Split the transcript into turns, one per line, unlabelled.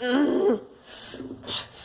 Mm-hmm.